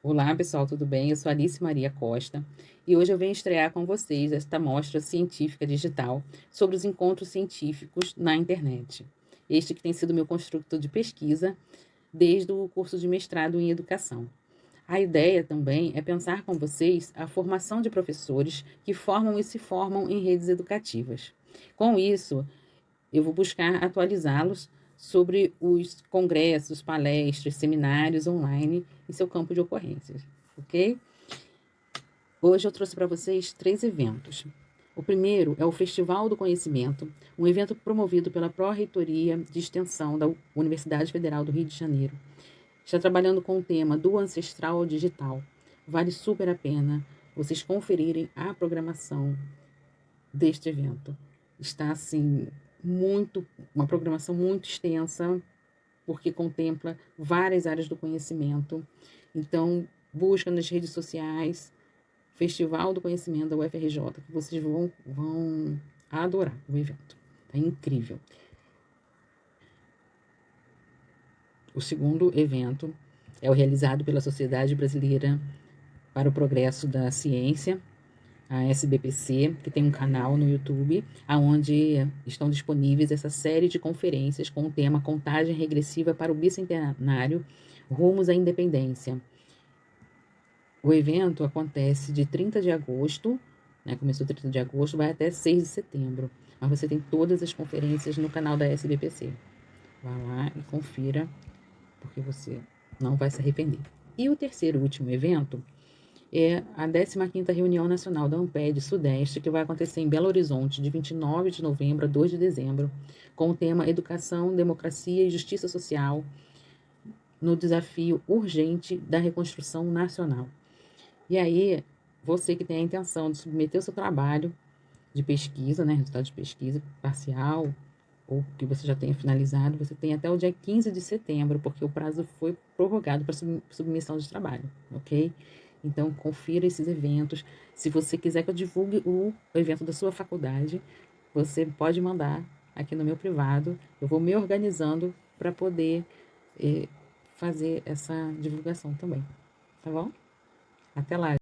Olá pessoal, tudo bem? Eu sou Alice Maria Costa e hoje eu venho estrear com vocês esta mostra científica digital sobre os encontros científicos na internet. Este que tem sido meu construto de pesquisa desde o curso de mestrado em educação. A ideia também é pensar com vocês a formação de professores que formam e se formam em redes educativas. Com isso, eu vou buscar atualizá-los sobre os congressos, palestras, seminários online em seu campo de ocorrências, ok? Hoje eu trouxe para vocês três eventos. O primeiro é o Festival do Conhecimento, um evento promovido pela Pró-Reitoria de Extensão da Universidade Federal do Rio de Janeiro. Está trabalhando com o tema do ancestral ao digital. Vale super a pena vocês conferirem a programação deste evento. Está assim muito, uma programação muito extensa, porque contempla várias áreas do conhecimento. Então, busca nas redes sociais, Festival do Conhecimento da UFRJ, que vocês vão, vão adorar o evento. É incrível. O segundo evento é o realizado pela Sociedade Brasileira para o Progresso da Ciência, a SBPC, que tem um canal no YouTube, onde estão disponíveis essa série de conferências com o tema Contagem Regressiva para o Bicentenário Rumos à Independência. O evento acontece de 30 de agosto, né, começou 30 de agosto, vai até 6 de setembro. Mas você tem todas as conferências no canal da SBPC. Vá lá e confira, porque você não vai se arrepender. E o terceiro e último evento é a 15ª Reunião Nacional da Amped Sudeste, que vai acontecer em Belo Horizonte, de 29 de novembro a 2 de dezembro, com o tema Educação, Democracia e Justiça Social, no desafio urgente da reconstrução nacional. E aí, você que tem a intenção de submeter o seu trabalho de pesquisa, né, resultado de pesquisa parcial, ou que você já tenha finalizado, você tem até o dia 15 de setembro, porque o prazo foi prorrogado para submissão de trabalho, ok? Então, confira esses eventos. Se você quiser que eu divulgue o evento da sua faculdade, você pode mandar aqui no meu privado. Eu vou me organizando para poder eh, fazer essa divulgação também. Tá bom? Até lá!